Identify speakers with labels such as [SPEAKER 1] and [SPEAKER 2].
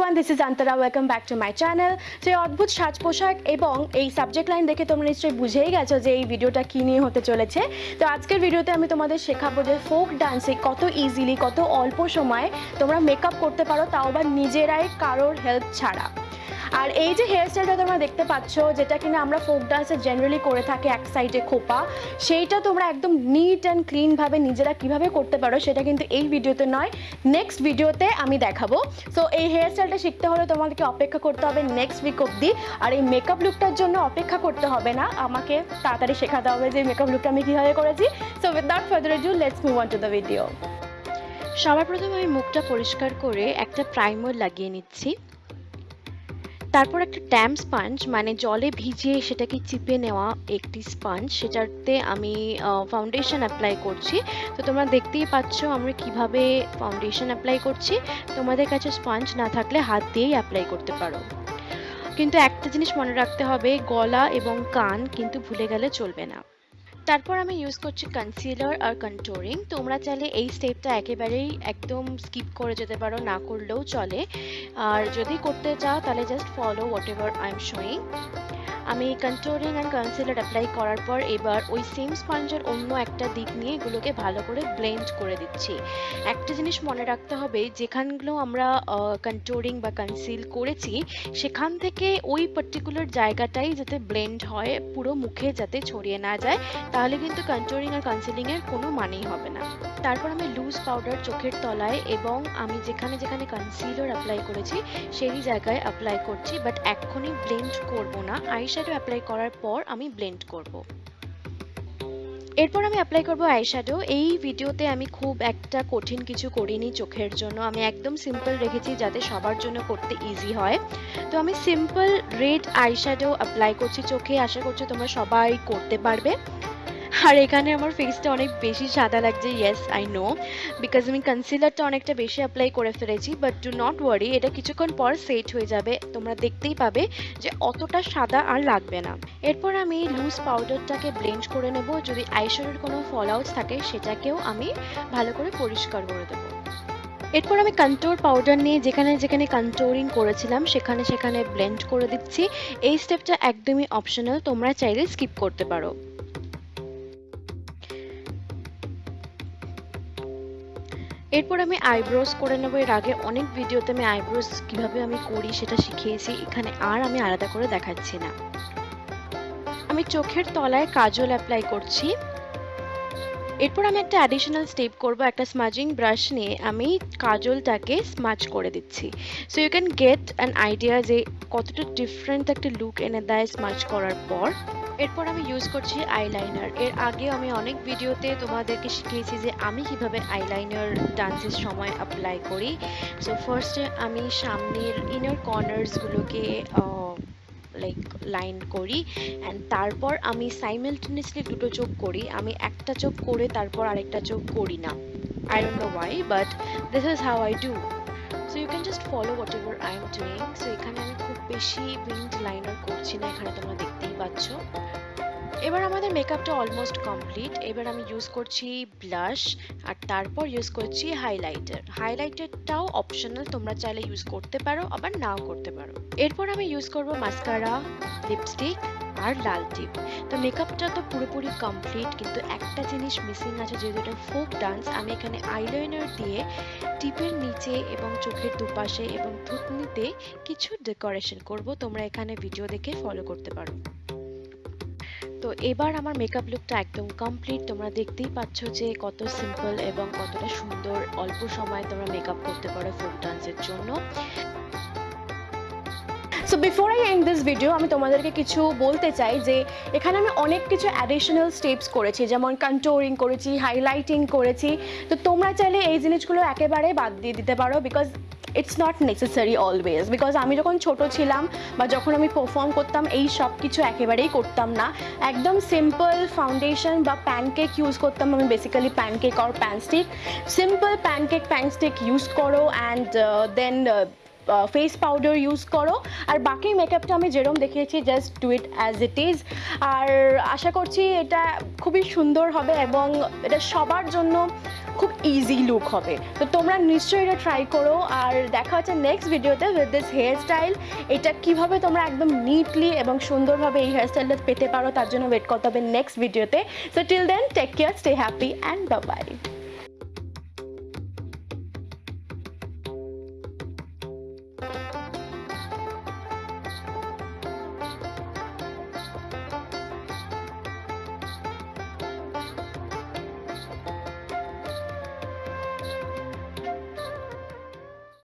[SPEAKER 1] Nayantara welcome back to my channel যে অদ্ভুত সাজ পোশাক এবং এই সাবজেক্ট লাইন দেখে তোমরা নিশ্চয়ই বুঝেই গেছো যে এই ভিডিওটা কী নিয়ে হতে চলেছে। তো আজকের ভিডিওতে আমি তোমাদের শেখাবো যে ফোক ডান্সে কত ইজিলি কত অল্প সময়ে তোমরা মেকআপ করতে পারো, তাও আবার নিজেরাই কারোর হেল্প ছাড়া। আর এই যে হেয়ার স্টাইলটা তোমরা দেখতে পাচ্ছ, যেটা কিনা আমরা ফোক ডান্সে জেনারেলি করে থাকি এক সাইডে খোপা, সেইটা তোমরা একদম নিট অ্যান্ড ক্লিনভাবে নিজেরা কীভাবে করতে পারো সেটা কিন্তু এই ভিডিওতে নয় নেক্সট ভিডিওতে আমি দেখাবো। সো এই হেয়ার স্টাইলটা শিখতে হলে তোমাদেরকে অপেক্ষা করতে হবে নেক্সট উইক অবধি, আর এই মেকআপ লুকটার জন্য অপেক্ষা করতে হবে না, আমাকে তাড়াতাড়ি শেখাতে হবে যে মেকআপ লুকটা আমি কীভাবে করেছি। So without further do let's move on to the video সবার প্রথমে আমি মুখটা পরিষ্কার করে একটা প্রাইমার লাগিয়ে নিচ্ছি। তারপর একটা ট্যাম স্পঞ্জ মানে জলে ভিজিয়ে সেটাকে চিপে নেওয়া একটি স্পঞ্জ, সেটাতে আমি ফাউন্ডেশন অ্যাপ্লাই করছি। তো তোমরা দেখতেই পাচ্ছ আমরা কীভাবে ফাউন্ডেশন অ্যাপ্লাই করছি। তোমাদের কাছে স্পঞ্জ না থাকলে হাত দিয়েই অ্যাপ্লাই করতে পারো। কিন্তু একটা জিনিস মনে রাখতে হবে, গলা এবং কান কিন্তু ভুলে গেলে চলবে না। তারপর আমি ইউজ করছি কনসিলার আর কন্ট্রোরিং তোমরা চাইলে এই স্টেপটা একেবারেই একদম স্কিপ করে যেতে পারো, না করলেও চলে। আর যদি করতে চাও, তাহলে just follow whatever I am showing আমি কন্ট্রোলিং অ্যান্ড কনসিলার অ্যাপ্লাই করার পর এবার ওই সেম স্পঞ্জের অন্য একটা দিক নিয়ে এগুলোকে ভালো করে ব্লেন্ড করে দিচ্ছি। একটা জিনিস মনে রাখতে হবে, যেখানগুলো আমরা কন্ট্রোলিং বা কনসিল করেছি, সেখান থেকে ওই পার্টিকুলার জায়গাটাই যাতে ব্লেন্ড হয়, পুরো মুখে যাতে ছড়িয়ে না যায়, তাহলে কিন্তু কন্ট্রোলিং আর কনসিলিংয়ের কোনো মানেই হবে না। তারপর আমি লুজ পাউডার চোখের তলায় এবং আমি যেখানে যেখানে কনসিলার অ্যাপ্লাই করেছি, সেই জায়গায় অ্যাপ্লাই করছি বাট এক্ষুনি ব্লেন্ড করব না। আইশ্যাডো অ্যাপ্লাই করার পর আমি ব্লেন্ড করব। এরপর আমি অ্যাপ্লাই করব আইশ্যাডো এই ভিডিওতে আমি খুব একটা কঠিন কিছু করিনি চোখের জন্য। আমি একদম সিম্পল রেখেছি যাতে সবার জন্য করতে ইজি হয়। তো আমি সিম্পল রেড আইশ্যাডো অ্যাপ্লাই করছি চোখে। আশা করছি তোমরা সবাই করতে পারবে। আর এখানে আমার ফেসটা অনেক বেশি সাদা লাগছে ইয়েস আই নো বিকজ আমি কনসিলারটা অনেকটা বেশি অ্যাপ্লাই করে ফেলেছি বাট ডু নট ওয়ারি এটা কিছুক্ষণ পর সেট হয়ে যাবে, তোমরা দেখতেই পাবে যে অতটা সাদা আর লাগবে না। এরপর আমি লুজ পাউডারটাকে ব্লেন্ড করে নেব, যদি আইশ্যাডোর কোনো ফল আউটস থাকে, সেটাকেও আমি ভালো করে পরিষ্কার করে দেবো। এরপর আমি কন্ট্রোর পাউডার নিয়ে যেখানে যেখানে কন্ট্রোরিং করেছিলাম, সেখানে সেখানে ব্লেন্ড করে দিচ্ছি। এই স্টেপটা একদমই অপশনাল তোমরা চাইলে স্কিপ করতে পারো। এরপর আমি আইব্রোজ করে নেব। এর আগে অনেক ভিডিওতে আমি আইব্রোজ কীভাবে আমি করি সেটা শিখিয়েছি। এখানে আর আমি আলাদা করে দেখাচ্ছি না। আমি চোখের তলায় কাজল অ্যাপ্লাই করছি। এরপর আমি একটা অ্যাডিশনাল স্টেপ করব, একটা স্মাজিং ব্রাশ নিয়ে। আমি কাজলটাকে স্মাজ করে দিচ্ছি। So you can get an idea যে কতটা ডিফারেন্ট একটা লুক এনে দেয় স্মাজ করার পর। এরপর আমি ইউজ করছি আইলাইনার এর আগে আমি অনেক ভিডিওতে তোমাদেরকে শিখিয়েছি যে আমি কীভাবে আইলাইনার ডান্সের সময় অ্যাপ্লাই করি। সো ফার্স্টে আমি সামনের ইনার কর্নার্সগুলোকে লাইক লাইন করি অ্যান্ড তারপর আমি সাইমেলটেনিয়াসলি দুটো চোখ করি। আমি একটা চোখ করে তারপর আরেকটা চোখ করি না। I don't know why but this is how I do so you can just follow whatever I am doing so এখানে আমি খুব বেশি উইন্ড লাইনার করছি না। এখানে তোমরা দেখতেই পাচ্ছ। এবার আমাদের মেকআপটা অলমোস্ট কমপ্লিট এবার আমি ইউজ করছি ব্লাশ আর তারপর ইউজ করছি হাইলাইটার হাইলাইটারটাও অপশনাল তোমরা চাইলে ইউজ করতে পারো, আবার নাও করতে পারো। এরপর আমি ইউজ করব মাস্কারা লিপস্টিক আর লাল টিপ তো মেকআপটা তো পুরোপুরি কমপ্লিট কিন্তু একটা জিনিস মিসিং আছে, যেহেতু এটা ফোক ডান্স আমি এখানে আইলাইনার দিয়ে টিপের নিচে এবং চোখের দুপাশে এবং থুতনিতে কিছু ডেকোরেশন করব। তোমরা এখানে ভিডিও দেখে ফলো করতে পারো। তো এবার আমার মেকআপ লুকটা একদম কমপ্লিট তোমরা দেখতেই পাচ্ছ যে কত সিম্পল এবং কতটা সুন্দর অল্প সময় তোমরা মেকআপ করতে পারো ফোক ডান্সের জন্য। So before I end this video আমি তোমাদেরকে কিছু বলতে চাই যে, এখানে আমি অনেক কিছু অ্যাডিশনাল স্টেপস করেছি। যেমন কন্ট্রোরিং করেছি হাইলাইটিং করেছি। তো তোমরা চাইলে এই জিনিসগুলো একেবারে বাদ দিয়ে দিতে পারো because it's not necessary always because আমি যখন ছোট ছিলাম বা যখন আমি পারফর্ম করতাম, এই সব কিছু একেবারেই করতাম না। একদম সিম্পল ফাউন্ডেশন বা প্যানকেক ইউজ করতাম আমি বেসিক্যালি প্যানকেক আর pan stick simple pancake panstick use করো and then face powder use করো। আর বাকি মেকআপটা আমি যেরকম দেখিয়েছি just do it as it is আর আশা করছি এটা খুবই সুন্দর হবে এবং এটা সবার জন্য খুব ইজি লুক হবে। তো তোমরা নিশ্চয়ই এটা ট্রাই করো। আর দেখা হচ্ছে নেক্সট ভিডিওতে উইথ দিস হেয়ার স্টাইল এটা কীভাবে তোমরা একদম নিটলি এবং সুন্দরভাবে এই হেয়ার স্টাইলটা পেতে পারো, তার জন্য ওয়েট করতে হবে নেক্সট ভিডিওতে so till then take care stay happy and bye